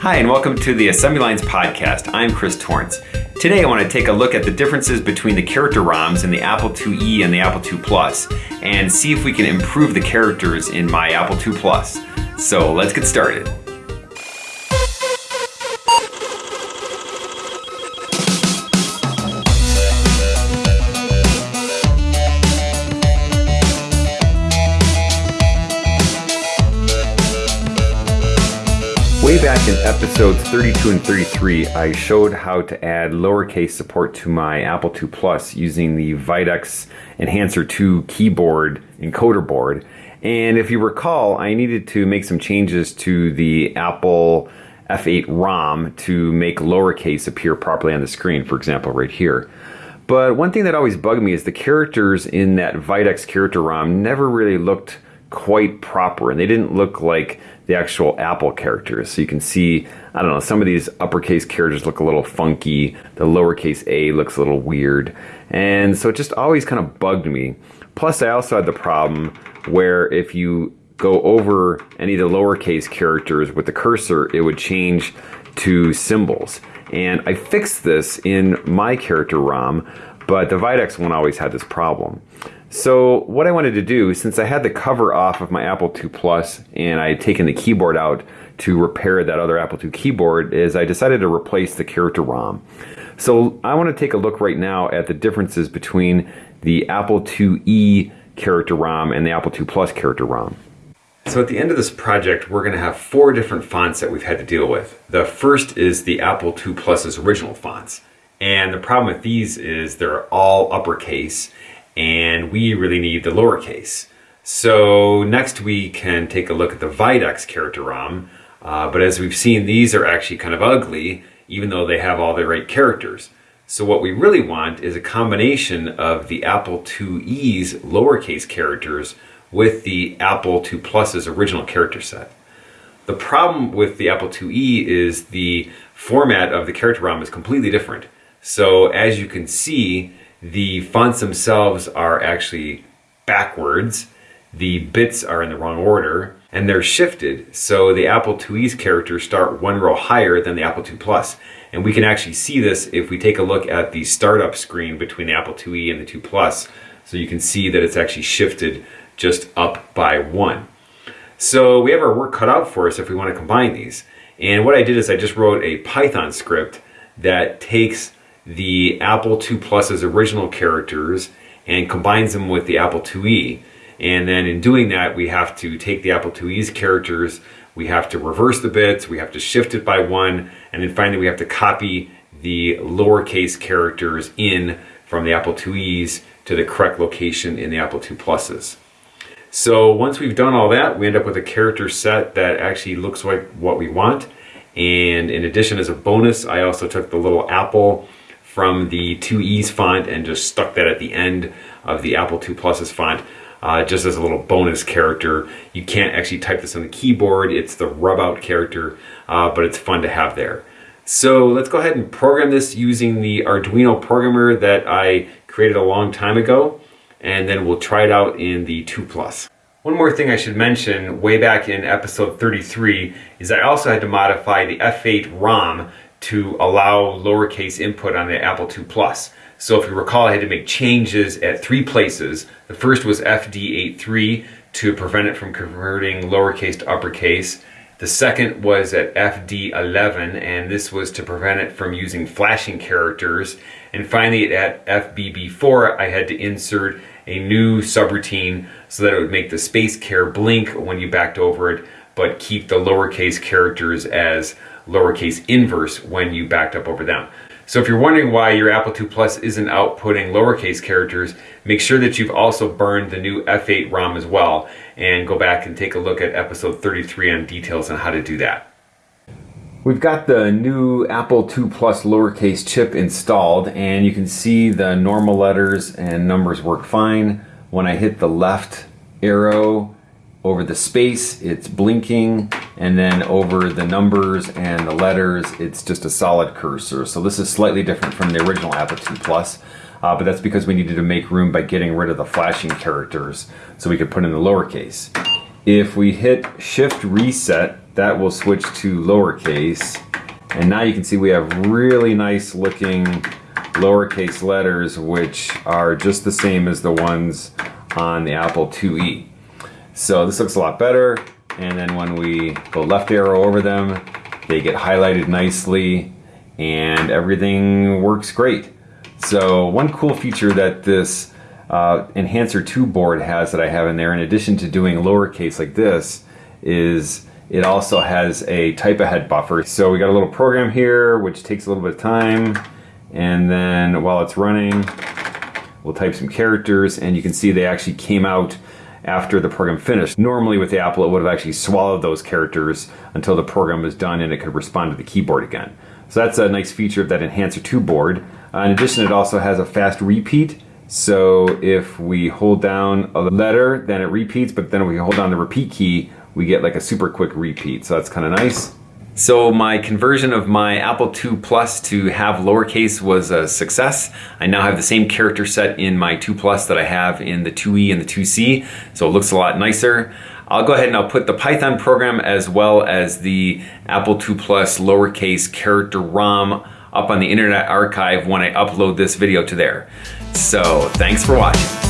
Hi, and welcome to the Assembly Lines podcast. I'm Chris Torrence. Today, I want to take a look at the differences between the character ROMs in the Apple IIe and the Apple II Plus, and see if we can improve the characters in my Apple II Plus. So let's get started. Way back in episodes 32 and 33, I showed how to add lowercase support to my Apple II Plus using the Videx Enhancer 2 keyboard encoder board. And if you recall, I needed to make some changes to the Apple F8 ROM to make lowercase appear properly on the screen, for example, right here. But one thing that always bugged me is the characters in that Videx character ROM never really looked quite proper and they didn't look like the actual Apple characters. So you can see, I don't know, some of these uppercase characters look a little funky. The lowercase a looks a little weird. And so it just always kind of bugged me. Plus, I also had the problem where if you go over any of the lowercase characters with the cursor, it would change to symbols. And I fixed this in my character ROM, but the Videx one always had this problem. So what I wanted to do, since I had the cover off of my Apple II Plus and I had taken the keyboard out to repair that other Apple II keyboard, is I decided to replace the character ROM. So I want to take a look right now at the differences between the Apple IIe character ROM and the Apple II Plus character ROM. So at the end of this project, we're going to have four different fonts that we've had to deal with. The first is the Apple II Plus's original fonts. And the problem with these is they're all uppercase and we really need the lowercase. So next we can take a look at the Videx character ROM, uh, but as we've seen, these are actually kind of ugly, even though they have all the right characters. So what we really want is a combination of the Apple IIe's lowercase characters with the Apple II Plus's original character set. The problem with the Apple IIe is the format of the character ROM is completely different. So as you can see, the fonts themselves are actually backwards. The bits are in the wrong order and they're shifted. So the Apple IIe's characters start one row higher than the Apple II Plus. And we can actually see this if we take a look at the startup screen between the Apple IIe and the 2 Plus. So you can see that it's actually shifted just up by one. So we have our work cut out for us if we want to combine these. And what I did is I just wrote a Python script that takes the Apple II Plus's original characters and combines them with the Apple IIe. And then in doing that, we have to take the Apple IIe's characters, we have to reverse the bits, we have to shift it by one, and then finally we have to copy the lowercase characters in from the Apple IIe's to the correct location in the Apple II Pluses. So once we've done all that, we end up with a character set that actually looks like what we want. And in addition, as a bonus, I also took the little apple from the 2E's font and just stuck that at the end of the Apple II Plus's font uh, just as a little bonus character. You can't actually type this on the keyboard. It's the rub out character, uh, but it's fun to have there. So let's go ahead and program this using the Arduino programmer that I created a long time ago, and then we'll try it out in the 2 Plus. One more thing I should mention way back in episode 33 is I also had to modify the F8 ROM to allow lowercase input on the Apple II Plus. So if you recall, I had to make changes at three places. The first was FD83 to prevent it from converting lowercase to uppercase. The second was at FD11, and this was to prevent it from using flashing characters. And finally at FBB4, I had to insert a new subroutine so that it would make the space care blink when you backed over it, but keep the lowercase characters as lowercase inverse when you backed up over them. So if you're wondering why your Apple II Plus isn't outputting lowercase characters, make sure that you've also burned the new F8 ROM as well and go back and take a look at episode 33 on details on how to do that. We've got the new Apple II Plus lowercase chip installed and you can see the normal letters and numbers work fine. When I hit the left arrow over the space, it's blinking, and then over the numbers and the letters, it's just a solid cursor. So this is slightly different from the original Apple II Plus, uh, but that's because we needed to make room by getting rid of the flashing characters so we could put in the lowercase. If we hit Shift Reset, that will switch to lowercase. And now you can see we have really nice looking lowercase letters, which are just the same as the ones on the Apple IIe. So this looks a lot better. And then when we go left arrow over them, they get highlighted nicely and everything works great. So one cool feature that this uh, Enhancer 2 board has that I have in there, in addition to doing lowercase like this, is it also has a type ahead buffer. So we got a little program here, which takes a little bit of time. And then while it's running, we'll type some characters and you can see they actually came out after the program finished. Normally with the Apple, it would have actually swallowed those characters until the program was done and it could respond to the keyboard again. So that's a nice feature of that Enhancer 2 board. Uh, in addition, it also has a fast repeat. So if we hold down a letter, then it repeats, but then if we hold down the repeat key, we get like a super quick repeat. So that's kind of nice. So my conversion of my Apple II Plus to have lowercase was a success. I now have the same character set in my 2 Plus that I have in the 2E and the 2C, so it looks a lot nicer. I'll go ahead and I'll put the Python program as well as the Apple II Plus lowercase character ROM up on the Internet Archive when I upload this video to there. So thanks for watching.